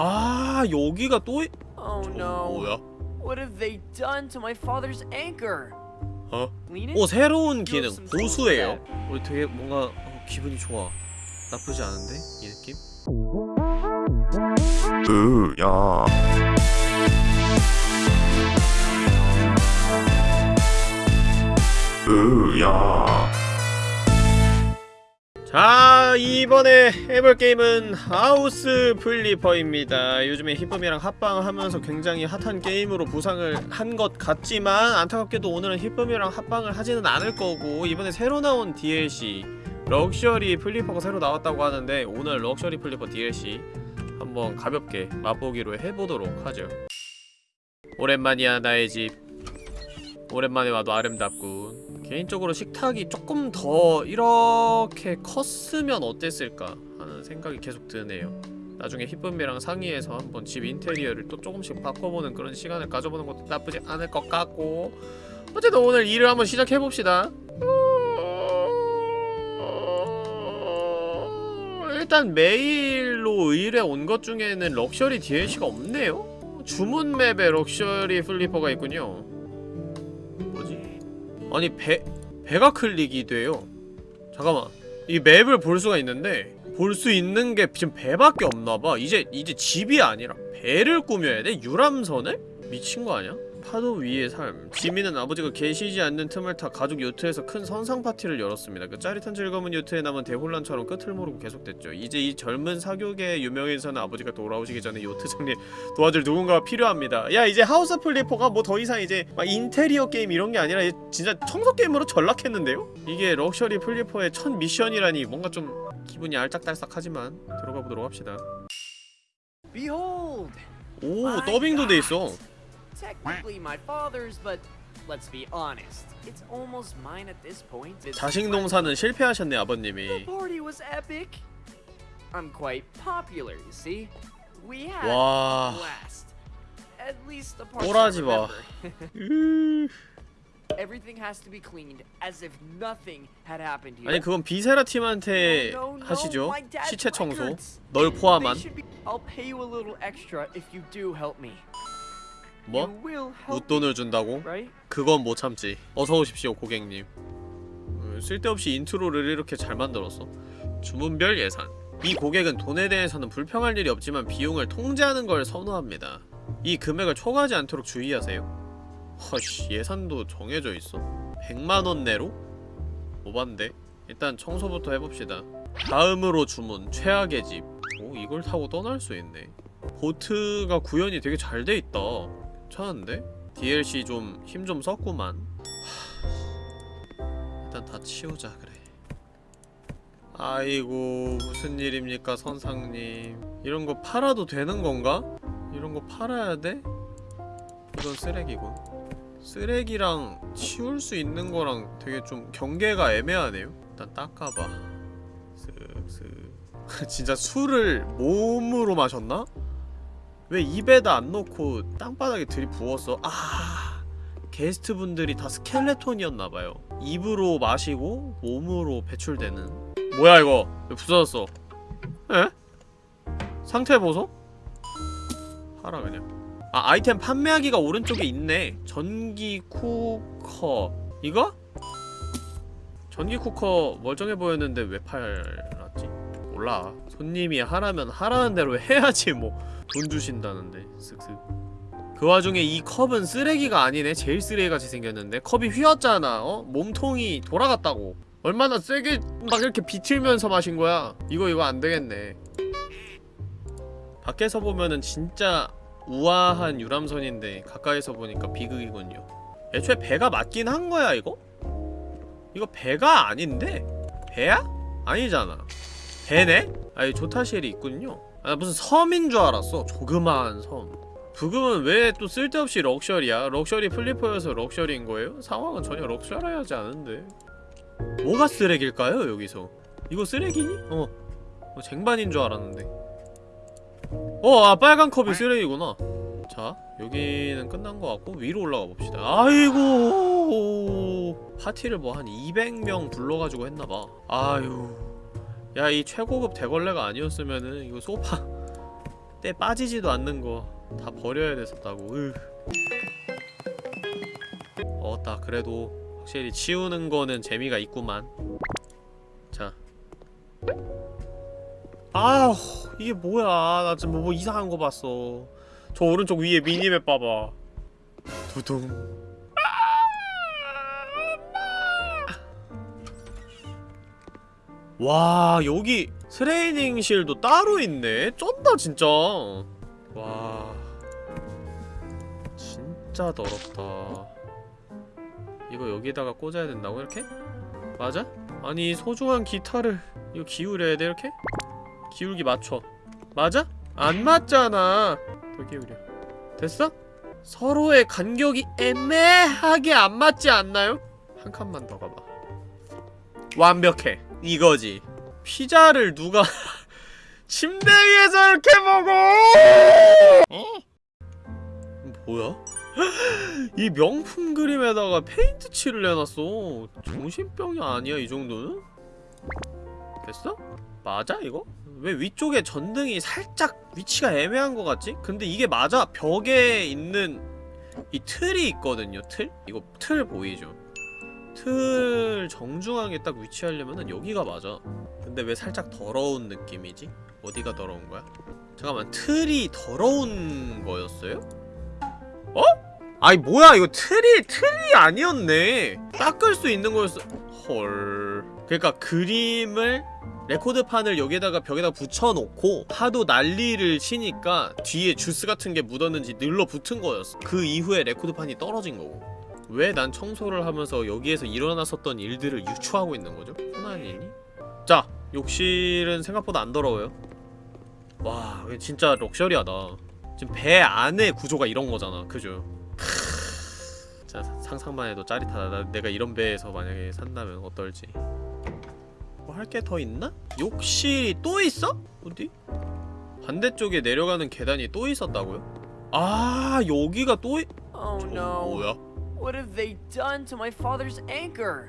아 여기가 또 이- Oh 저 no. 뭐야? What have they done to my father's anchor? 어? 오 새로운 기능 보수예요 우리 되게 뭔가 어, 기분이 좋아 나쁘지 않은데 이 느낌? 으야 으야 자 이번에 해볼 게임은 House Flipper입니다. 요즘에 히쁨이랑 합방하면서 굉장히 핫한 게임으로 부상을 한 것 같지만 안타깝게도 오늘은 히쁨이랑 합방을 하지는 않을 거고 이번에 새로 나온 DLC Luxury Flipper가 새로 나왔다고 하는데 오늘 Luxury Flipper DLC 한번 가볍게 맛보기로 해보도록 하죠. 오랜만이야 나의 집. 오랜만에 와도 아름답군 개인적으로 식탁이 조금 더 이렇게 컸으면 어땠을까 하는 생각이 계속 드네요. 나중에 히쁨이랑 상의해서 한번 집 인테리어를 또 조금씩 바꿔보는 그런 시간을 가져보는 것도 나쁘지 않을 것 같고. 어쨌든 오늘 일을 한번 시작해봅시다. 일단 메일로 의뢰 온 것 중에는 Luxury DLC가 없네요. 주문 맵에 Luxury Flipper가 있군요? 아니 배 배가 클릭이 돼요. 잠깐만 이 맵을 볼 수가 있는데 볼 수 있는 게 지금 배밖에 없나봐. 이제 이제 집이 아니라 배를 꾸며야 돼? 유람선을? 미친 거 아니야? 파도 위의 삶. 지민은 아버지가 계시지 않는 틈을 타 가족 요트에서 큰 선상 파티를 열었습니다. 그 짜릿한 즐거움은 요트에 남은 대혼란처럼 끝을 모르고 계속됐죠. 이제 이 젊은 사교계 유명인사는 아버지가 돌아오시기 전에 요트 정리 도와줄 누군가가 필요합니다. 야 이제 House Flipper가 뭐 더 이상 이제 막 인테리어 게임 이런 게 아니라 진짜 청소 게임으로 전락했는데요? 이게 럭셔리 플리퍼의 첫 미션이라니 뭔가 좀 기분이 알짝달싹하지만 들어가 보도록 합시다. Behold! 오 더빙도 돼 God. 있어. Technically my father's, but let's be honest. It's almost mine at this point. 자식 농사는 실패하셨네 The 아버님이. party was epic. I'm quite popular, you see. We had 와. blast. At least the parts I 꼬라지. 으... Everything has to be cleaned as if nothing had happened here. 아니 그건 비세라 팀한테 No, no, no, 하시죠. 시체 청소. 널 포함한. I'll pay you a little extra if you do help me. 뭐? 웃돈을 준다고? me, right? 그건 못 참지. 어서 오십시오, 고객님. 음, 쓸데없이 인트로를 이렇게 잘 만들었어. 주문별 예산. 이 고객은 돈에 대해서는 불평할 일이 없지만 비용을 통제하는 걸 선호합니다. 이 금액을 초과하지 않도록 주의하세요. 허씨, 예산도 정해져 있어. 100만원 내로? 오반데? 일단 청소부터 해봅시다. 다음으로 주문, 최악의 집. 오, 이걸 타고 떠날 수 있네. 보트가 구현이 되게 잘 돼 있다. 괜찮은데? DLC 좀힘좀 썼구만 하... 일단 다 치우자 그래 아이고 무슨 일입니까 선상님 이런 거 팔아도 되는 건가? 이런 거 팔아야 돼? 이건 쓰레기군 쓰레기랑 치울 수 있는 거랑 되게 좀 경계가 애매하네요 일단 닦아봐 쓱쓱 진짜 술을 몸으로 마셨나? 왜 입에다 안 넣고 땅바닥에 들이부었어? 아 게스트분들이 다 스켈레톤이었나봐요 입으로 마시고 몸으로 배출되는 뭐야 이거 왜 부서졌어 에? 상태 보소? 하라 그냥 아 아이템 판매하기가 오른쪽에 있네 전기 쿠커 이거? 전기 쿠커 멀쩡해 보였는데 왜 팔았지? 몰라 손님이 하라면 하라는 대로 해야지 뭐 돈 주신다는데 쓱쓱 그 와중에 이 컵은 쓰레기가 아니네 제일 쓰레기같이 생겼는데 컵이 휘었잖아 어? 몸통이 돌아갔다고 얼마나 세게 막 이렇게 비틀면서 마신 거야 이거 이거 안 되겠네 밖에서 보면은 진짜 우아한 유람선인데 가까이서 보니까 비극이군요 애초에 배가 맞긴 한 거야 이거? 이거 배가 아닌데? 배야? 아니잖아 배네? 아니 조타실이 있군요 아 무슨 섬인 줄 알았어. 조그마한 섬. 부금은 왜 또 쓸데없이 럭셔리야? Luxury Flipper여서 럭셔리인 거예요? 상황은 전혀 럭셔리하지 않은데. 뭐가 쓰레기일까요 여기서? 이거 쓰레기니? 어, 어 쟁반인 줄 알았는데. 어, 아 빨간 컵이 쓰레기구나. 자, 여기는 끝난 것 같고 위로 올라가 봅시다. 아이고! 파티를 뭐 한 200명 불러가지고 했나봐. 아유 야 이 최고급 대걸레가 아니었으면은 이거 소파 때 빠지지도 않는 거 다 버려야 됐었다고. 으. 어따 그래도 확실히 치우는 거는 재미가 있구만. 자. 아우 이게 뭐야? 나 지금 뭐, 뭐 이상한 거 봤어. 저 오른쪽 위에 미니맵 봐봐. 두둥 와 여기 트레이닝실도 따로 있네 쩐다 진짜 와 진짜 더럽다 이거 여기다가 꽂아야 된다고 이렇게? 맞아? 아니 소중한 기타를 이거 기울여야 돼 이렇게? 기울기 맞춰 맞아? 안 맞잖아 더 기울여 됐어? 서로의 간격이 애매하게 안 맞지 않나요? 한 칸만 더 가봐 완벽해 이거지 피자를 누가 침대 위에서 이렇게 먹어 뭐야? 이 명품 그림에다가 페인트 칠을 해놨어 정신병이 아니야 이 정도는? 됐어? 맞아 이거? 왜 위쪽에 전등이 살짝 위치가 애매한 것 같지? 근데 이게 맞아 벽에 있는 이 틀이 있거든요 틀? 이거 틀 보이죠? 틀 정중앙에 딱 위치하려면은 여기가 맞아 근데 왜 살짝 더러운 느낌이지? 어디가 더러운 거야? 잠깐만 틀이 더러운 거였어요? 어? 아니 뭐야 이거 틀이 틀이 아니었네 닦을 수 있는 거였어 헐 그러니까 그림을 레코드판을 여기에다가 벽에다 붙여놓고 하도 난리를 치니까 뒤에 주스 같은 게 묻었는지 늘러붙은 거였어 그 이후에 레코드판이 떨어진 거고 왜 난 청소를 하면서 여기에서 일어났었던 일들을 유추하고 있는 거죠? 일이? 자 욕실은 생각보다 안 더러워요 와 진짜 럭셔리하다 지금 배 안에 구조가 이런 거잖아 그죠? 자 상상만 해도 짜릿하다 나, 내가 이런 배에서 만약에 산다면 어떨지 뭐 할 게 더 있나? 욕실이 또 있어? 어디? 반대쪽에 내려가는 계단이 또 있었다고요? 아 여기가 또 있... Oh 저 no. 뭐야? What have they done to my father's anchor?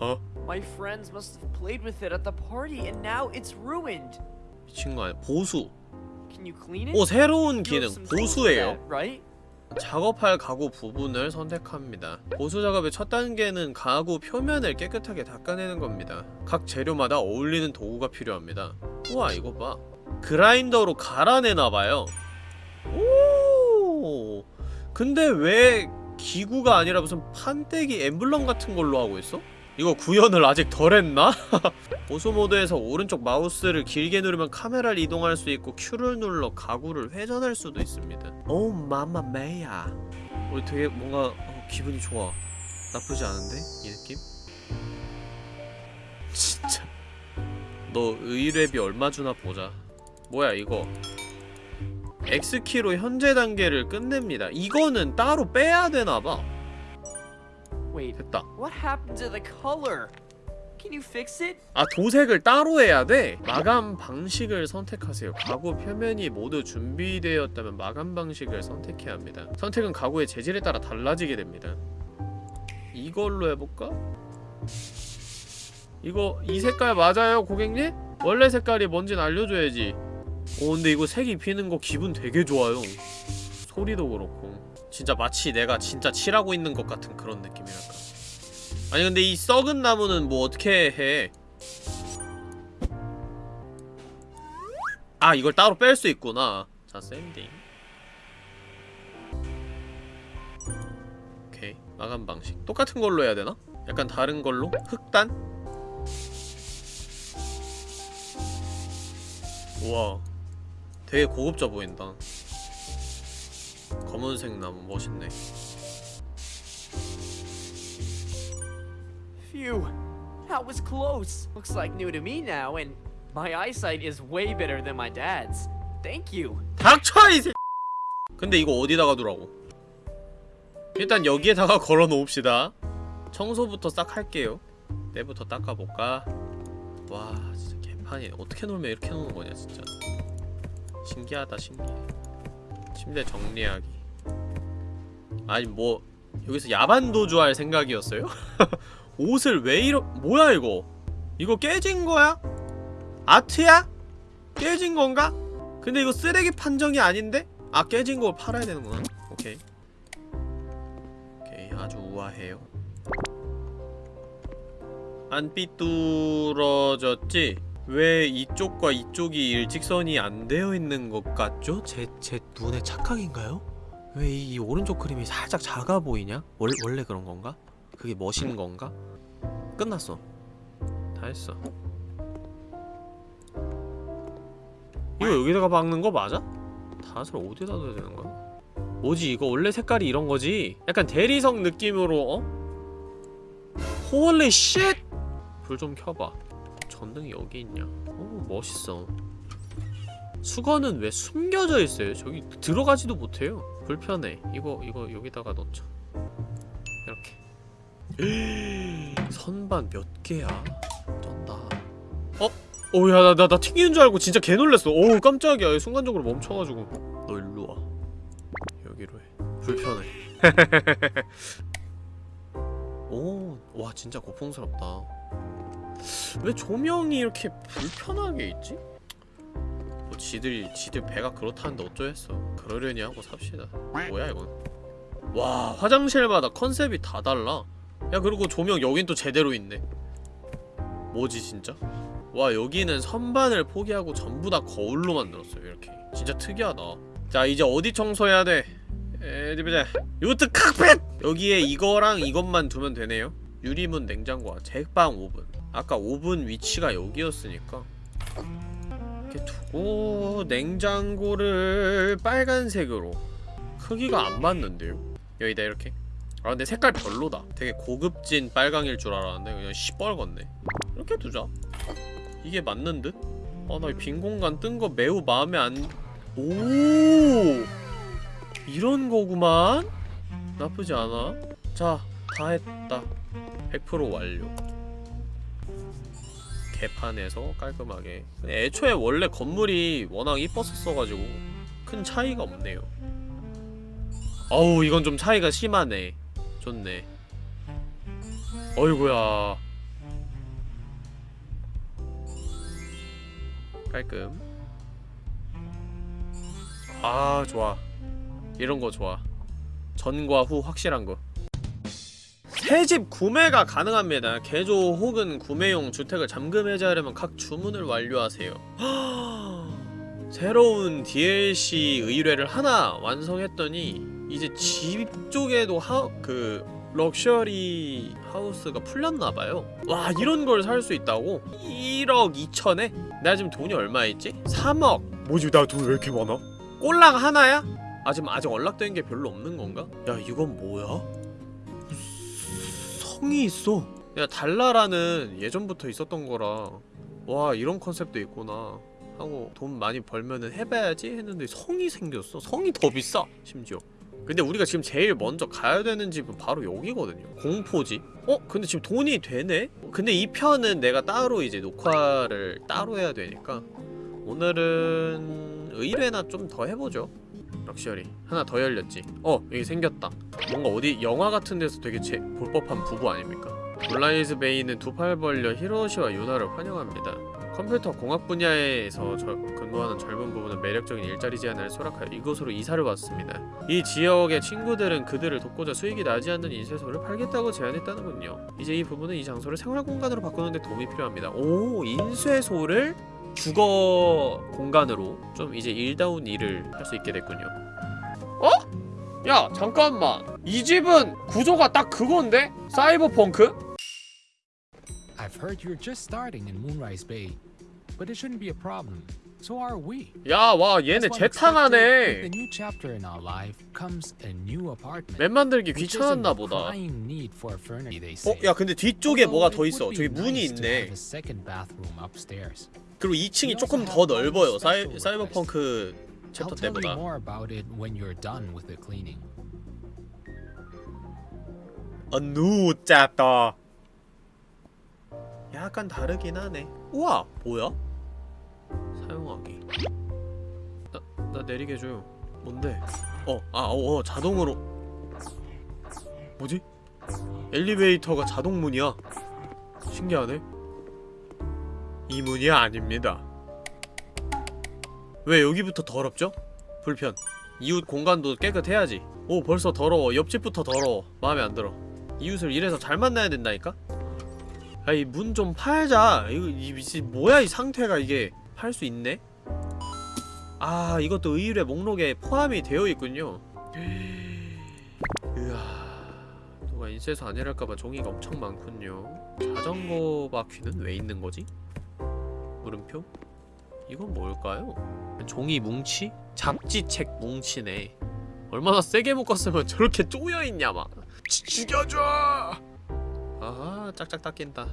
어? My friends must have played with it at the party and now it's ruined. 미친 거 아니야 보수 Can you clean it? 오 새로운 기능 보수예요 right? 작업할 가구 부분을 선택합니다. 보수 작업의 첫 단계는 가구 표면을 깨끗하게 닦아내는 겁니다. 각 재료마다 어울리는 도구가 필요합니다. 우와 이거 봐. 그라인더로 갈아내나봐요. 오. 근데 왜 기구가 아니라 무슨 판때기 엠블럼 같은 걸로 하고 있어? 이거 구현을 아직 덜 했나? 보수 모드에서 오른쪽 마우스를 길게 누르면 카메라를 이동할 수 있고 Q를 눌러 가구를 회전할 수도 있습니다. 오 마마 메야. 우리 되게 뭔가 어, 기분이 좋아. 나쁘지 않은데 이 느낌? 진짜. 너 의뢰비 얼마 주나 보자. 뭐야 이거? X키로 현재 단계를 끝냅니다. 이거는 따로 빼야 되나봐. 됐다. 아 도색을 따로 해야 돼? 마감 방식을 선택하세요 가구 표면이 모두 준비되었다면 마감 방식을 선택해야 합니다 선택은 가구의 재질에 따라 달라지게 됩니다 이걸로 해볼까? 이거 이 색깔 맞아요 고객님? 원래 색깔이 뭔진 알려줘야지 오 근데 이거 색 입히는 거 기분 되게 좋아요 소리도 그렇고 진짜 마치 내가 진짜 칠하고 있는 것 같은 그런 느낌이랄까 아니 근데 이 썩은 나무는 뭐 어떻게 해? 아 이걸 따로 뺄 수 있구나 자 샌딩 오케이 마감 방식 똑같은 걸로 해야 되나? 약간 다른 걸로? 흑단? 우와 되게 고급져 보인다 검은색 나무 멋있네 Phew, that was close. Looks like new to me now, and my eyesight is way better than my dad's. Thank you. 닥쳐 이 새. 근데 이거 어디다가 두라고? 일단 여기에다가 걸어 놓읍시다. 청소부터 싹 할게요. 때부터 닦아볼까? 와 진짜 개판이 어떻게 놀면 이렇게 노는 거냐 진짜. 신기하다 신기해. 침대 정리하기. 아니 뭐 여기서 야반 도주 할 생각이었어요? 옷을 왜 이러 뭐야 이거? 이거 깨진 거야? 아트야? 깨진 건가? 근데 이거 쓰레기 판정이 아닌데? 아 깨진 걸 팔아야 되는구나 오케이 오케이 아주 우아해요 안 삐뚤어졌지? 왜 이쪽과 이쪽이 일직선이 안 되어 있는 것 같죠? 제, 제 눈의 착각인가요? 왜 이 오른쪽 그림이 살짝 작아 보이냐? 원, 원래 그런 건가? 그게 멋인 건가? 끝났어 다 했어 이거 여기다가 박는 거 맞아? 닻을 어디다 둬야 되는 거야? 뭐지 이거 원래 색깔이 이런 거지? 약간 대리석 느낌으로 어? Holy shit! 불 좀 켜봐 전등이 여기 있냐? 오 멋있어. 수건은 왜 숨겨져 있어요? 저기 들어가지도 못해요. 불편해. 이거 이거 여기다가 넣자. 이렇게. 선반 몇 개야? 쩐다. 어? 오야 나 나 나 튕기는 줄 알고 진짜 개 놀랬어. 오 깜짝이야. 순간적으로 멈춰가지고. 너 일로 와. 여기로 해. 불편해. 오와 진짜 고풍스럽다 왜 조명이 이렇게 불편하게 있지? 뭐 지들이 지들 배가 그렇다는데 어쩌겠어. 그러려니 하고 삽시다. 뭐야 이건? 와 화장실마다 컨셉이 다 달라. 야 그리고 조명 여긴 또 제대로 있네. 뭐지 진짜? 와 여기는 선반을 포기하고 전부 다 거울로 만들었어요 이렇게. 진짜 특이하다. 자 이제 어디 청소해야 돼? 에디 보자. 요트 카펫! 여기에 이거랑 이것만 두면 되네요. 유리문 냉장고와 제빵 오븐 아까 오븐 위치가 여기였으니까. 이렇게 두고 냉장고를 빨간색으로. 크기가 안 맞는데요? 여기다 이렇게. 아 근데 색깔 별로다. 되게 고급진 빨강일 줄 알았는데 그냥 시뻘겋네. 이렇게 두자. 이게 맞는 듯? 아나 빈 공간 뜬 거 매우 마음에 안... 오! 이런 거구만? 나쁘지 않아. 자 다 했다. 100% 완료 개판에서 깔끔하게. 애초에 원래 건물이 워낙 이뻤었어가지고 큰 차이가 없네요. 어우 이건 좀 차이가 심하네. 좋네. 어이구야. 깔끔. 아 좋아. 이런거 좋아. 전과 후 확실한 거 새집 구매가 가능합니다 개조 혹은 구매용 주택을 잠금 해제하려면 각 주문을 완료하세요 새로운 DLC 의뢰를 하나 완성했더니 이제 집 쪽에도 하, 그 럭셔리 하우스가 풀렸나봐요 와 이런 걸 살 수 있다고? 1억 2천에? 내가 지금 돈이 얼마 있지? 3억 뭐지 나 돈 왜 이렇게 많아? 꼴랑 하나야? 아 지금 아직 연락된 게 별로 없는 건가? 야 이건 뭐야? 성이 있어. 야 달라라는 예전부터 있었던 거라. 와 이런 컨셉도 있구나. 하고 돈 많이 벌면은 해봐야지 했는데 성이 생겼어. 성이 더 비싸 심지어. 근데 우리가 지금 제일 먼저 가야 되는 집은 바로 여기거든요. 공포지. 어? 근데 지금 돈이 되네? 근데 이 편은 내가 따로 이제 녹화를 따로 해야 되니까 오늘은 의뢰나 좀 더 해보죠 럭셔리 하나 더 열렸지 어 여기 생겼다 뭔가 어디 영화 같은 데서 되게 제, 볼 법한 부부 아닙니까 블라이즈 베이는 두 팔 벌려 히로시와 유나를 환영합니다 컴퓨터 공학 분야에서 저, 근무하는 젊은 부부는 매력적인 일자리 제안을 수락하여 이곳으로 이사를 왔습니다. 이 지역의 친구들은 그들을 돕고자 수익이 나지 않는 인쇄소를 팔겠다고 제안했다는군요. 이제 이 부부는 이 장소를 생활 공간으로 바꾸는 데 도움이 필요합니다. 오, 인쇄소를 주거 공간으로 좀 이제 일다운 일을 할 수 있게 됐군요. 어? 야, 잠깐만. 이 집은 구조가 딱 그건데? 사이버펑크? I've heard you're just starting in Moonrise Bay, but it shouldn't be a problem. So are we. 야, 와, 얘네 재탕하네. the new chapter in our life comes a new apartment. 맵 만들기 귀찮았나 보다. 어? 야 근데 뒤쪽에 뭐가 더 있어 저기 문이 있네 second bathroom upstairs. 그리고 2층이 We 조금 더 넓어요. 사이, 사이버펑크 챕터 때보다. 어누 짭다 약간 다르긴 하네. 우와 뭐야? 사용하기. 나, 나 내리게 해줘요. 뭔데? 어, 아, 어, 어, 자동으로. 뭐지? 엘리베이터가 자동문이야. 신기하네 이 문이 아닙니다. 왜 여기부터 더럽죠? 불편. 이웃 공간도 깨끗해야지. 오 벌써 더러워. 옆집부터 더러워. 마음에 안 들어. 이웃을 이래서 잘 만나야 된다니까? 아이 문 좀 팔자. 이거 이 미친 뭐야 이 상태가 이게? 팔 수 있네? 아 이것도 의뢰 목록에 포함이 되어 있군요. 으아 누가 인쇄소 아니랄까봐 종이가 엄청 많군요. 자전거 바퀴는 왜 있는 거지? 물음표? 이건 뭘까요? 종이 뭉치? 잡지책 뭉치네 얼마나 세게 묶었으면 저렇게 쪼여있냐 막 지- 죽여줘! 아하 짝짝 닦인다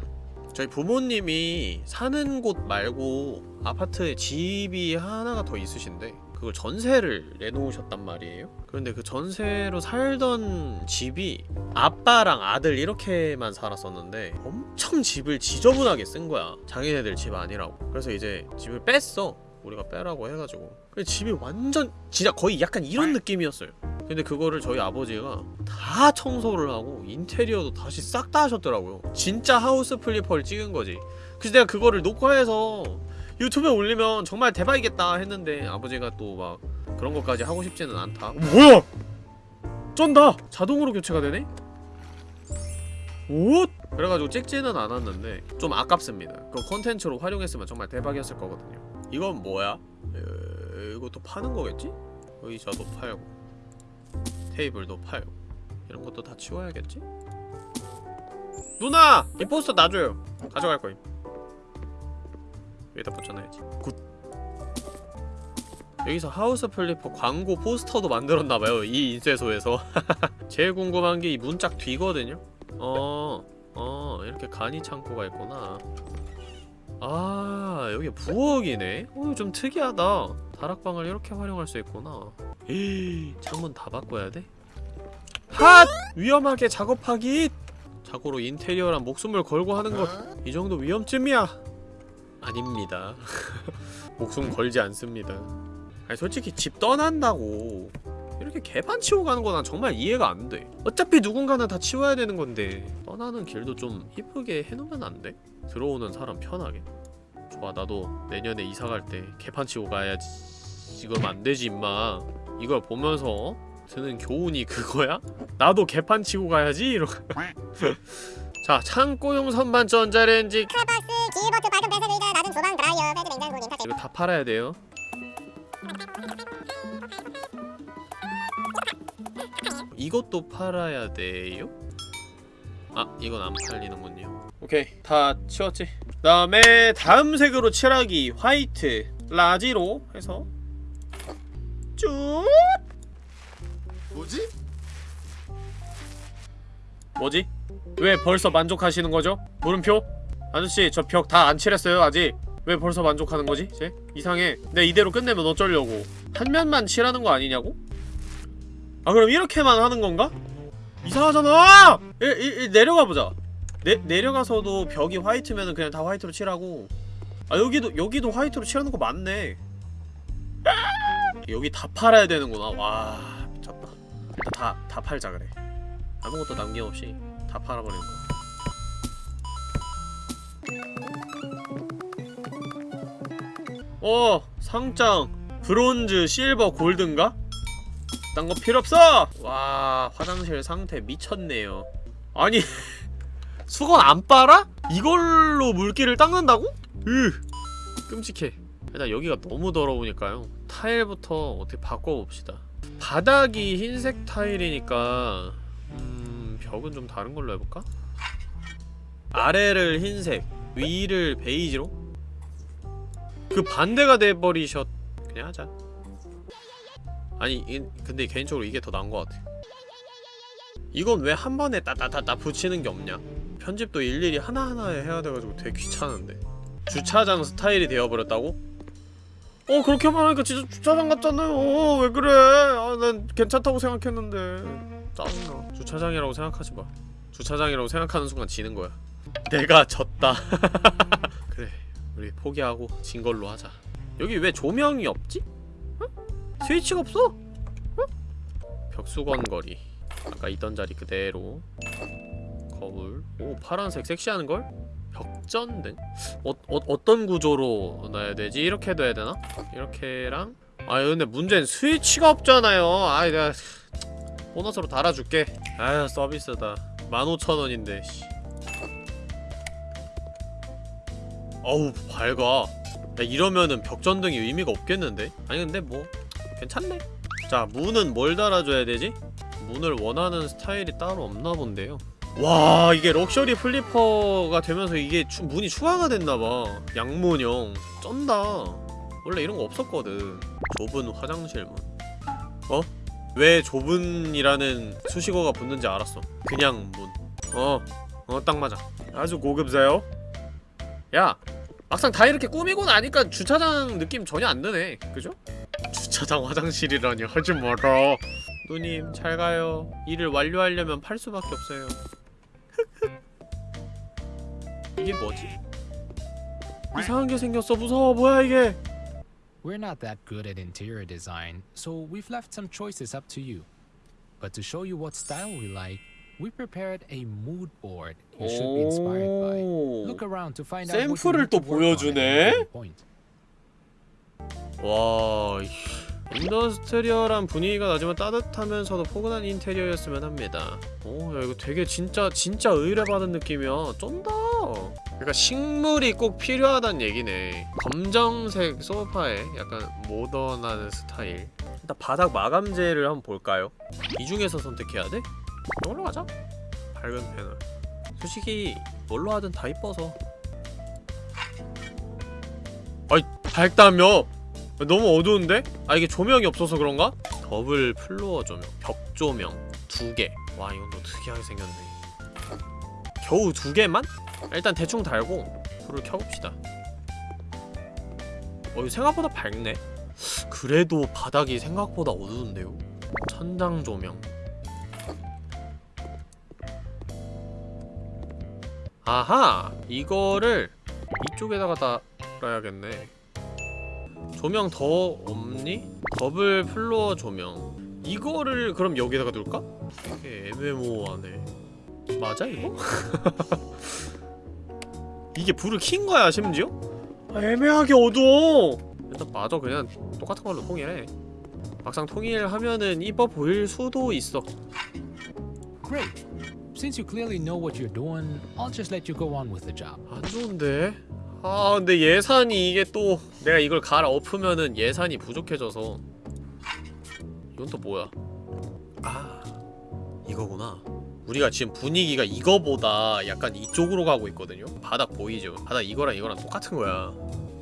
저희 부모님이 사는 곳 말고 아파트에 집이 하나가 더 있으신데 그걸 전세를 내놓으셨단 말이에요. 그런데 그 전세로 살던 집이 아빠랑 아들 이렇게만 살았었는데 엄청 집을 지저분하게 쓴 거야. 자기네들 집 아니라고. 그래서 이제 집을 뺐어. 우리가 빼라고 해가지고. 근데 집이 완전 진짜 거의 약간 이런 느낌이었어요. 근데 그거를 저희 아버지가 다 청소를 하고 인테리어도 다시 싹 다 하셨더라고요. 진짜 House Flipper를 찍은 거지. 그래서 내가 그거를 녹화해서 유튜브에 올리면 정말 대박이겠다 했는데 아버지가 또 막 그런 것까지 하고 싶지는 않다 뭐야! 쩐다! 자동으로 교체가 되네? 오! 그래가지고 찍지는 않았는데 좀 아깝습니다 그 콘텐츠로 활용했으면 정말 대박이었을 거거든요 이건 뭐야? 에, 이것도 파는 거겠지? 의자도 팔고 테이블도 팔고 이런 것도 다 치워야겠지? 누나! 이 포스터 놔줘요 가져갈 거임 여기다 붙여놔야지 Good 여기서 House Flipper 광고 포스터도 만들었나봐요 이 인쇄소에서 제일 궁금한 게 이 문짝 뒤거든요 어... 어... 이렇게 간이 창고가 있구나 아... 여기 부엌이네? 어, 좀 특이하다 다락방을 이렇게 활용할 수 있구나 에이... 창문 다 바꿔야 돼? 핫! 위험하게 작업하기! 자고로 인테리어란 목숨을 걸고 하는 것 이 정도 위험쯤이야! 아닙니다 목숨 걸지 않습니다 아니 솔직히 집 떠난다고 이렇게 개판 치고 가는 거 난 정말 이해가 안 돼. 어차피 누군가는 다 치워야 되는 건데 떠나는 길도 좀 이쁘게 해놓으면 안 돼? 들어오는 사람 편하게. 좋아 나도 내년에 이사 갈 때 개판 치고 가야지. 이건 안 되지 임마. 이걸 보면서 드는 교훈이 그거야? 나도 개판 치고 가야지 이러. 자 창고용 선반 전자레인지 칼박스, 기버트, 밝은 배선 주방 드라이어, 베드 냉장고, 인터넷 이거 다 팔아야 돼요. 이것도 팔아야 돼요? 아, 이건 안 팔리는군요. 오케이, 다 치웠지. 그 다음에 다음 색으로 칠하기 화이트 라지로 해서 쭉. 뭐지? 뭐지? 왜 벌써 만족하시는 거죠? 물음표? 아저씨, 저 벽 다 안 칠했어요, 아직. 왜 벌써 만족하는 거지? 쟤? 이상해. 내 이대로 끝내면 어쩌려고. 한 면만 칠하는 거 아니냐고? 아, 그럼 이렇게만 하는 건가? 이상하잖아! 일, 일, 일 내려가 보자. 내, 내려가서도 벽이 화이트면은 그냥 다 화이트로 칠하고. 아, 여기도, 여기도 화이트로 칠하는 거 맞네. 여기 다 팔아야 되는구나. 와, 미쳤다. 일단 다, 다 팔자 그래. 아무것도 남김없이 다 팔아버리는 거야. 어 상장 브론즈 실버 골든가? 딴 거 필요 없어! 와 화장실 상태 미쳤네요 아니 수건 안 빨아? 이걸로 물기를 닦는다고? 으 끔찍해 일단 여기가 너무 더러우니까요 타일부터 어떻게 바꿔봅시다 바닥이 흰색 타일이니까 음... 벽은 좀 다른 걸로 해볼까? 아래를 흰색 위를 베이지로? 그 반대가 돼버리셨 그냥 하자. 아니 이, 근데 개인적으로 이게 더 나은 것 같아. 이건 왜 한 번에 따따따따 붙이는 게 없냐? 편집도 일일이 하나하나 해야 돼가지고 되게 귀찮은데. 주차장 스타일이 되어버렸다고? 어 그렇게 말하니까 진짜 주차장 같잖아요. 어, 왜 그래? 아, 난 괜찮다고 생각했는데. 짜증나. 주차장이라고 생각하지 마. 주차장이라고 생각하는 순간 지는 거야. 내가 졌다 우리 포기하고 진 걸로 하자 여기 왜 조명이 없지? 응? 스위치가 없어? 응? 벽수건 거리 아까 있던 자리 그대로 거울 오 파란색 섹시한걸? 벽전등? 어, 어, 어떤 구조로 놔야 되지? 이렇게 둬야 되나? 이렇게랑 아 근데 문제는 스위치가 없잖아요 아 내가 보너스로 달아줄게 아유 서비스다 15,000원인데 어우 밝아. 야, 이러면은 벽전등이 의미가 없겠는데? 아니 근데 뭐 괜찮네. 자 문은 뭘 달아줘야 되지? 문을 원하는 스타일이 따로 없나 본데요. 와 이게 Luxury Flipper가 되면서 이게 추, 문이 추가가 됐나봐. 양문형 쩐다. 원래 이런 거 없었거든. 좁은 화장실 문. 어? 왜 좁은이라는 수식어가 붙는지 알았어. 그냥 문. 어, 어 딱 맞아. 아주 고급져요. 야 막상 다 이렇게 꾸미고 나니까 주차장 느낌 전혀 안 드네 그죠? 주차장 화장실이라니 하지 마라 누님 잘 가요 일을 완료하려면 팔 수밖에 없어요 이게 뭐지? 이상한 게 생겼어 무서워 뭐야 이게 We're not that good at interior design, so we've left some choices up to you. But to show you what style we like, we prepared a mood board you should be inspired by. Look around to find out what you 샘플을 need 또 to work on at 보여주네? point. 와. industrial한 분위기가 나지만 따뜻하면서도 포근한 인테리어였으면 합니다 오야 이거 되게 진짜 진짜 의뢰받은 느낌이야 쩐다 그러니까 식물이 꼭 필요하단 얘기네 검정색 소파에 약간 모던한 스타일 일단 바닥 마감재를 한번 볼까요? 이 중에서 선택해야 돼? 이걸로 가자 밝은 패널 솔직히 뭘로 하든 다 이뻐서 아이 밝다며 너무 어두운데? 아 이게 조명이 없어서 그런가? double floor 조명, 벽 조명 두 개. 와 이건 또 특이하게 생겼네. 겨우 두 개만? 일단 대충 달고 불을 켜봅시다. 어 이거 생각보다 밝네. 그래도 바닥이 생각보다 어두운데요. 천장 조명. 아하! 이거를 이쪽에다가 달아야겠네. 조명 더 없니? double floor 조명 이거를 그럼 여기다가 둘까? 이게 애매모호하네 맞아 이거? 이게 불을 킨 거야 심지어? 아, 애매하게 어두워 일단 맞아 그냥 똑같은 걸로 통일해 막상 통일하면은 이뻐 보일 수도 있어 Great. Since you clearly know what you're doing, I'll just let you go on with the job. 안 좋은데? 아 근데 예산이 이게 또 내가 이걸 갈아 엎으면은 예산이 부족해져서. 이건 또 뭐야? 아 이거구나. 우리가 지금 분위기가 이거보다 약간 이쪽으로 가고 있거든요? 바닥 보이죠? 바닥 이거랑 이거랑 똑같은 거야.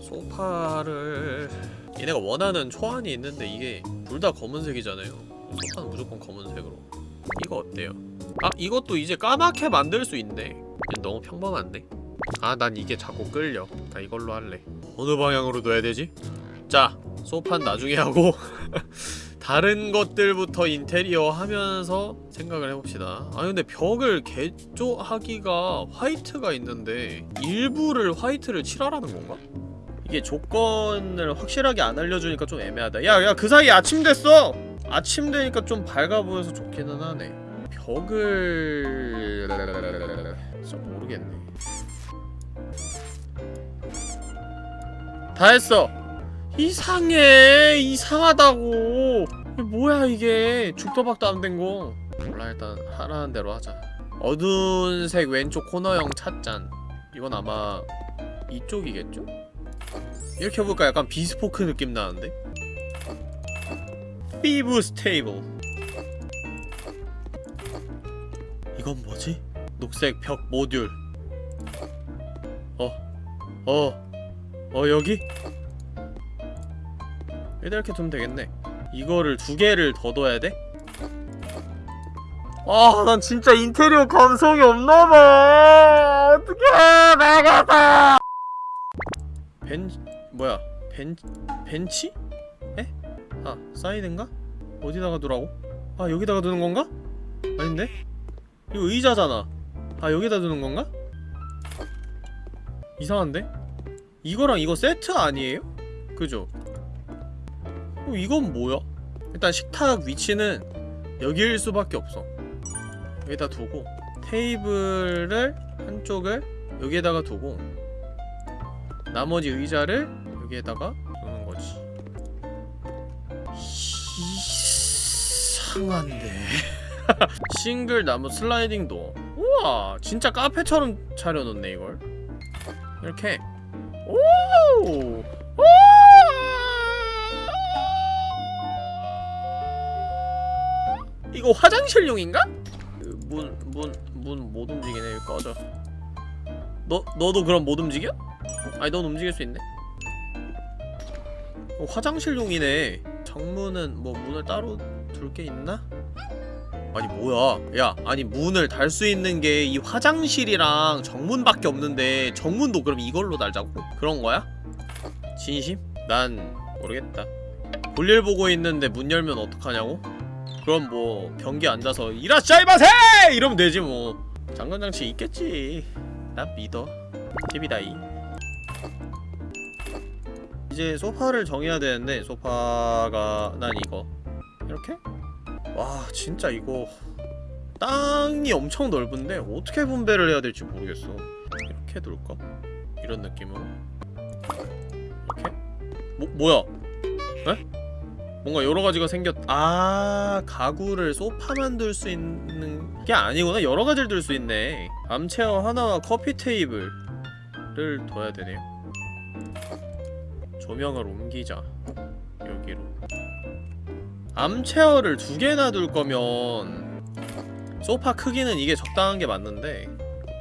소파를. 얘네가 원하는 초안이 있는데 이게 둘 다 검은색이잖아요. 소파는 무조건 검은색으로 이거 어때요? 아 이것도 이제 까맣게 만들 수 있네 얘 너무 평범한데? 아 난 이게 자꾸 끌려 나 이걸로 할래 어느 방향으로 둬야 되지? 자 소파는 나중에 하고 다른 것들부터 인테리어 하면서 생각을 해봅시다 아 근데 벽을 개조하기가 화이트가 있는데 일부를 화이트를 칠하라는 건가? 이게 조건을 확실하게 안 알려주니까 좀 애매하다. 야야 그 사이에 아침 됐어! 아침 되니까 좀 밝아 보여서 좋기는 하네. 벽을... 진짜 모르겠네. 다 했어. 이상해. 이상하다고. 뭐야 이게? 죽도 밥도 안 된 거. 몰라 일단 하라는 대로 하자. 어두운 색 왼쪽 코너형 찻잔. 이건 아마 이쪽이겠죠? 이렇게 해볼까 약간 Bespoke 느낌 나는데? 피부 스테이블 이건 뭐지? 녹색 벽 모듈 어 어, 어 여기? 일단 이렇게 두면 되겠네 이거를 두 개를 더 둬야 돼? 아, 난 진짜 인테리어 감성이 없나봐. 어떡해, 나가자. 벤, 뭐야, 벤, 벤치? 에? 아, 사이드인가? 어디다가 두라고? 아, 여기다가 두는 건가? 아닌데? 이거 의자잖아. 아, 여기다 두는 건가? 이상한데? 이거랑 이거 세트 아니에요? 그죠? 어, 이건 뭐야? 일단 식탁 위치는 여기일 수밖에 없어 여기다 두고 테이블을 한쪽을 여기에다가 두고 나머지 의자를 여기에다가 두는 거지 이상한데 싱글 나무 슬라이딩 도어 우와 진짜 카페처럼 차려놓네 이걸 이렇게 오! 오! 이거 화장실용인가? 문 문 문 못 움직이네 꺼져 너 너도 그럼 못 움직여? 아니 넌 움직일 수 있네 어, 화장실용이네 정문은 뭐 문을 따로 둘 게 있나? 아니 뭐야 야 아니 문을 달 수 있는 게 이 화장실이랑 정문밖에 없는데 정문도 그럼 이걸로 달자고? 그런 거야? 진심? 난 모르겠다 볼일 보고 있는데 문 열면 어떡하냐고? 그럼 뭐 변기 앉아서 이라샤이마세! 이러면 되지 뭐 장관장치 있겠지 난 믿어 TV다이 이제 소파를 정해야 되는데 소파가 난 이거 이렇게? 와 진짜 이거 땅이 엄청 넓은데 어떻게 분배를 해야 될지 모르겠어 이렇게 둘까? 이런 느낌으로 이렇게? 뭐, 뭐야? 에? 뭔가 여러가지가 생겼.. 아 가구를 소파만 둘수 있는 게 아니구나 여러가지를 둘수 있네 암체어 하나와 커피 테이블을 둬야 되네요 조명을 옮기자 여기로 암체어를 두 개나 둘 거면 소파 크기는 이게 적당한 게 맞는데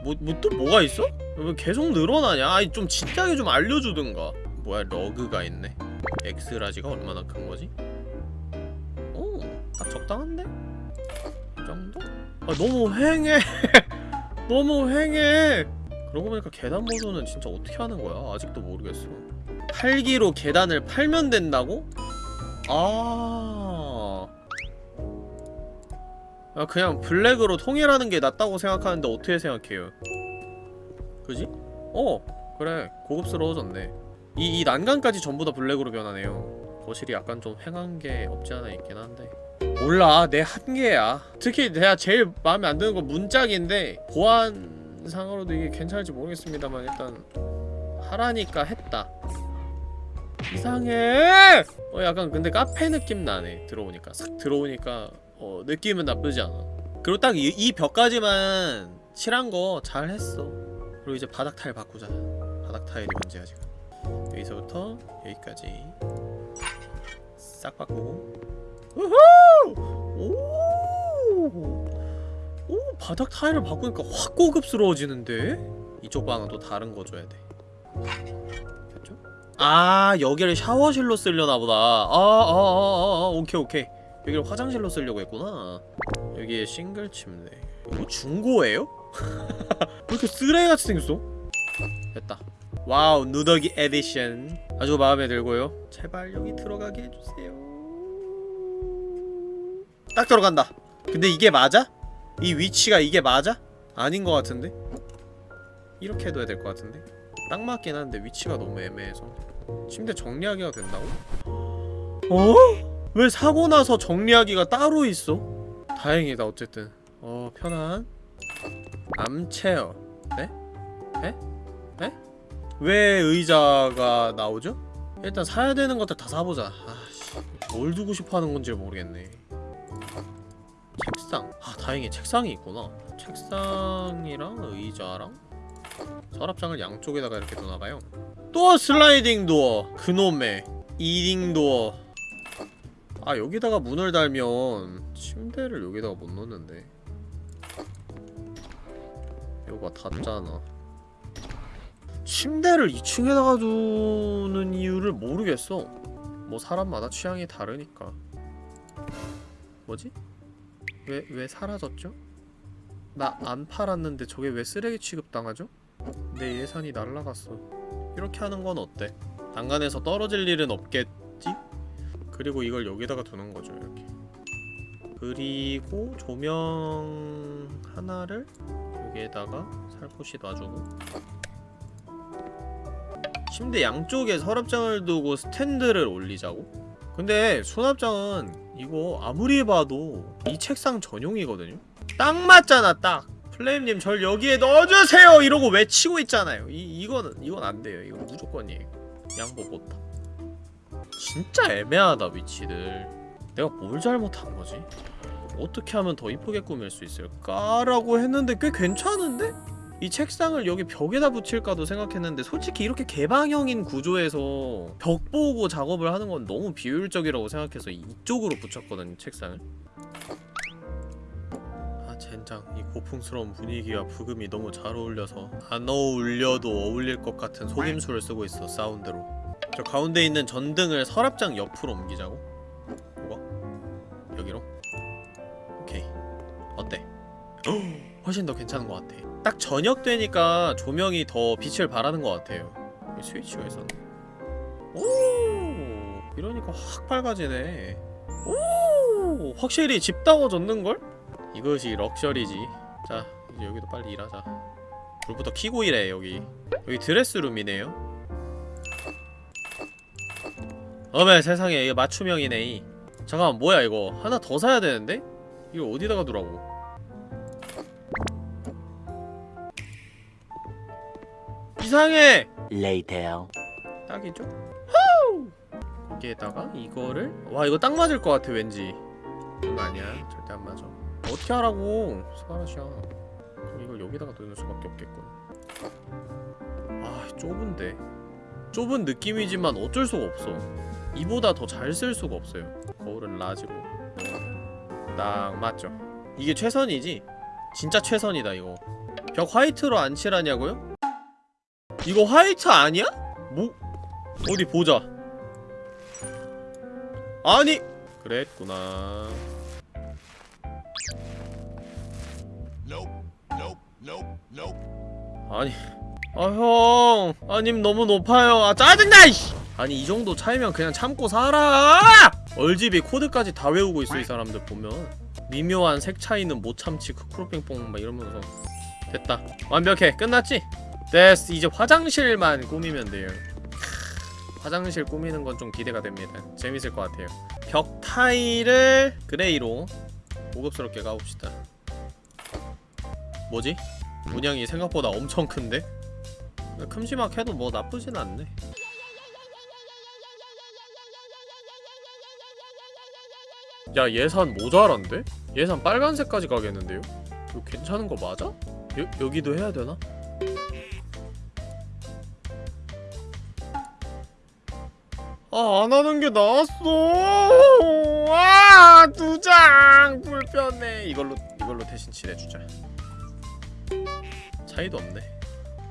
뭐, 뭐 또 뭐가 있어? 왜 계속 늘어나냐? 아니 좀 진작에 좀 알려주든가 뭐야 러그가 있네 X large가 얼마나 큰 거지? 오, 딱 적당한데? 이 정도? 아 너무 휑해 너무 휑해 그러고 보니까 계단 보조는 진짜 어떻게 하는 거야? 아직도 모르겠어 팔기로 계단을 팔면 된다고? 아... 아 그냥 블랙으로 통일하는 게 낫다고 생각하는데 어떻게 생각해요? 그지? 어! 그래 고급스러워졌네 이, 이 난간까지 전부 다 블랙으로 변하네요 거실이 약간 좀 휑한 게 없지 않아 있긴 한데 몰라 내 한계야 특히 내가 제일 마음에 안 드는 건 문짝인데 보안상으로도 이게 괜찮을지 모르겠습니다만 일단 하라니까 했다 이상해! 어 약간 근데 카페 느낌 나네 들어오니까 싹 들어오니까 어 느낌은 나쁘지 않아 그리고 딱 이 벽까지만 칠한 거 잘했어 그리고 이제 바닥 타일 바꾸자 바닥 타일이 문제야 지금 여기서부터 여기까지 싹 바꾸고 우후! 오! 오 바닥 타일을 바꾸니까 확 고급스러워지는데? 이쪽 방은 또 다른 거 줘야 돼? 아 여기를 샤워실로 쓰려나 보다 아아아 아 아, 아, 오케이 오케이 여기를 화장실로 쓰려고 했구나 여기에 싱글 침대 이거 중고예요? 왜 이렇게 쓰레기같이 생겼어? 됐다 wow 누더기 에디션 아주 마음에 들고요 제발 여기 들어가게 해주세요 딱 들어간다 근데 이게 맞아? 이 위치가 이게 맞아? 아닌 것 같은데? 이렇게 해둬야 될 것 같은데? 딱 맞긴 한데 위치가 너무 애매해서 침대 정리하기가 된다고? 어? 왜 사고 나서 정리하기가 따로 있어? 다행이다 어쨌든 어 편한 암체어 네? 네? 네? 왜 의자가 나오죠? 일단 사야 되는 것들 다 사보자 아씨 뭘 두고 싶어 하는 건지 모르겠네 책상 아 다행히 책상이 있구나 책상이랑 의자랑 서랍장을 양쪽에다가 이렇게 두나봐요 또 슬라이딩 도어 그놈의 이딩 도어 아 여기다가 문을 달면 침대를 여기다가 못 놓는데 이거 닫잖아 침대를 2층에다가 두는 이유를 모르겠어 뭐 사람마다 취향이 다르니까 뭐지? 왜, 왜 사라졌죠? 나 안 팔았는데 저게 왜 쓰레기 취급당하죠? 내 예산이 날라갔어 이렇게 하는 건 어때? 난간에서 떨어질 일은 없겠지? 그리고 이걸 여기다가 두는 거죠 이렇게 그리고 조명 하나를 여기에다가 살포시 놔주고 침대 양쪽에 서랍장을 두고 스탠드를 올리자고? 근데 수납장은 이거 아무리 봐도 이 책상 전용이거든요? 딱 맞잖아 딱! 플레임님 절 여기에 넣어주세요! 이러고 외치고 있잖아요. 이, 이거는 이건 안 돼요. 이거 무조건이에요 양보 못함. 진짜 애매하다 위치들. 내가 뭘 잘못한 거지? 어떻게 하면 더 이쁘게 꾸밀 수 있을까 라고 했는데 꽤 괜찮은데? 이 책상을 여기 벽에다 붙일까도 생각했는데 솔직히 이렇게 개방형인 구조에서 벽 보고 작업을 하는 건 너무 비효율적이라고 생각해서 이쪽으로 붙였거든 책상을 아 젠장 이 고풍스러운 분위기와 부금이 너무 잘 어울려서 안 어울려도 어울릴 것 같은 속임수를 쓰고 있어 사운드로. 저 가운데 있는 전등을 서랍장 옆으로 옮기자고? 뭐가? 여기로? 오케이. 어때? 훨씬 더 괜찮은 것 같아. 딱 저녁 되니까 조명이 더 빛을 발하는 것 같아요. 이 스위치가 있었네 오! 이러니까 확 밝아지네. 오! 확실히 집다워졌는걸? 이것이 럭셔리지 자 이제 여기도 빨리 일하자 불부터 켜고 일해 여기 여기 드레스룸이네요 어메 세상에 이게 맞춤형이네 이. 잠깐만 뭐야 이거 하나 더 사야 되는데? 이거 어디다가 두라고 이상해! Later. 딱이죠? 후! 여기에다가 이거를 와 이거 딱 맞을 것 같아 왠지 아니야 절대 안 맞아 어떻게 하라고 스바라시야. 그럼 이걸 여기다가 넣을 수밖에 없겠군. 아 좁은데. 좁은 느낌이지만 어쩔 수가 없어. 이보다 더 잘 쓸 수가 없어요. 거울은 라지로 딱 맞죠. 이게 최선이지? 진짜 최선이다 이거. 벽 화이트로 안 칠하냐고요? 이거 화이트 아니야? 뭐? 어디 보자. 아니! 그랬구나 아니 아형. 아님 너무 높아요. 아 짜증나 이씨. 아니 이 정도 차이면 그냥 참고 살아. 얼집이 코드까지 다 외우고 있어 이 사람들 보면. 미묘한 색 차이는 못 참지. 크크로핑뽕 막 이러면서. 됐다. 완벽해. 끝났지? 됐어. 이제 화장실만 꾸미면 돼요. 크, 화장실 꾸미는 건 좀 기대가 됩니다. 재밌을 것 같아요. 벽 타일을 gray로 고급스럽게 가봅시다. 뭐지? 문양이 생각보다 엄청 큰데? 큼지막 해도 뭐 나쁘진 않네 야 예산 모자란데? 예산 빨간색까지 가겠는데요? 이거 괜찮은 거 맞아? 여, 여기도 해야 되나? 아, 안 하는 게 나았어. 아, 두 장 불편해. 이걸로 이걸로 대신 칠해주자. 차이도 없네.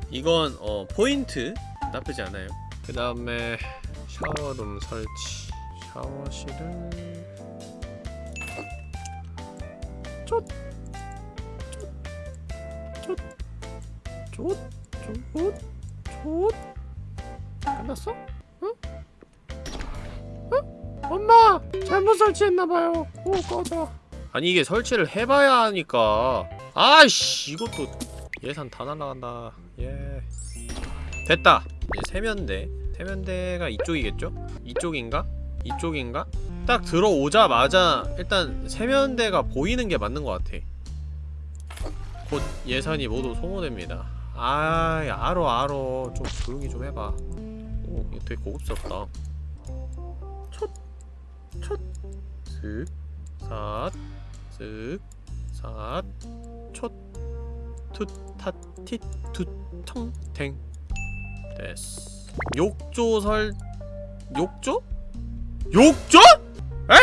이건 어 포인트 나쁘지 않아요. 그 다음에 샤워룸 설치. 샤워실은 쫓, 쫓, 쫓, 쫓, 쫓. 끝났어? 응? 엄마! 잘못 설치했나봐요 오 꺼져 아니 이게 설치를 해봐야 하니까 아이씨 이것도 예산 다 날라간다. 예. 됐다. 이제 세면대. 세면대가 이쪽이겠죠? 이쪽인가? 이쪽인가? 딱 들어오자마자 일단 세면대가 보이는 게 맞는 것 같아. 곧 예산이 모두 소모됩니다. 아이 알어 알어. 좀 조용히 좀 해봐. 오 이거 되게 고급스럽다. 첫, 슥, 삿, 슥, 삿, 첫, 투, 타, 티, 투, 텅, 탱. 됐어. 욕조 설... 욕조? 욕조? 에?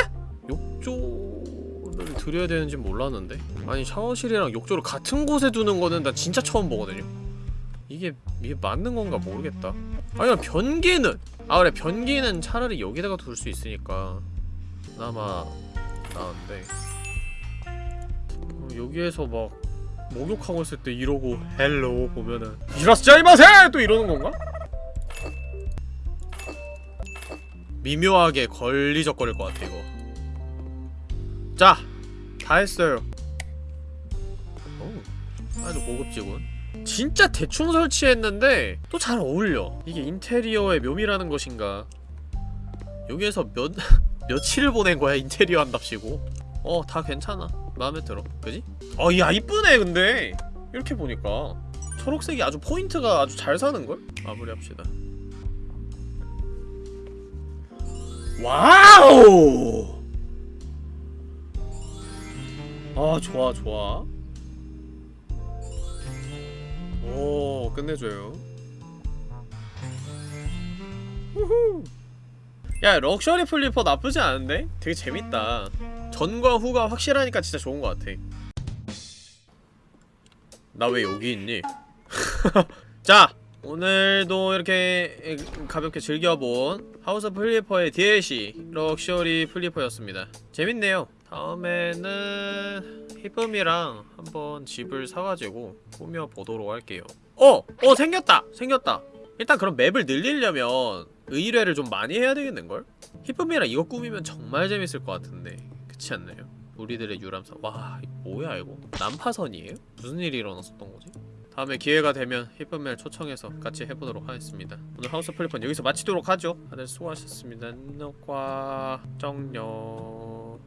욕조를 들여야 되는지 몰랐는데? 아니 샤워실이랑 욕조를 같은 곳에 두는 거는 나 진짜 처음 보거든요. 이게 이게 맞는 건가 모르겠다. 아니야 변기는! 아 그래. 변기는 차라리 여기다가 둘 수 있으니까 그나마 나은데. 어, 여기에서 막 목욕하고 있을 때 이러고 hello 보면은 いらっしゃいませ! 또 이러는 건가? 미묘하게 걸리적거릴 것 같아 이거 자! 다 했어요 오, 아주 고급지군 진짜 대충 설치했는데 또 잘 어울려 이게 인테리어의 묘미라는 것인가 여기에서 몇... 며칠을 보낸 거야 인테리어 한답시고 어 다 괜찮아 마음에 들어? 그지? 어야 이쁘네 근데. 이렇게 보니까. 초록색이 아주 포인트가 아주 잘 사는걸? 마무리합시다. Wow! 아 좋아 좋아. 오 끝내줘요. 우후 야 Luxury Flipper 나쁘지 않은데? 되게 재밌다 전과 후가 확실하니까 진짜 좋은 것 같아 나 왜 여기 있니? 자! 오늘도 이렇게 가볍게 즐겨본 House Flipper의 DLC Luxury Flipper였습니다 재밌네요 다음에는 히쁨이랑 한번 집을 사가지고 꾸며보도록 할게요 어! 어 생겼다! 생겼다! 일단 그럼 맵을 늘리려면 의뢰를 좀 많이 해야 되겠는걸? 히쁨이랑 이거 꾸미면 정말 재밌을 것 같은데 그렇지 않나요? 우리들의 유람선 와 뭐야 이거? 난파선이에요? 무슨 일이 일어났었던 거지? 다음에 기회가 되면 히쁨멜 초청해서 같이 해보도록 하겠습니다 오늘 하우스 플리퍼는 여기서 마치도록 하죠 다들 수고하셨습니다 녹화 정녕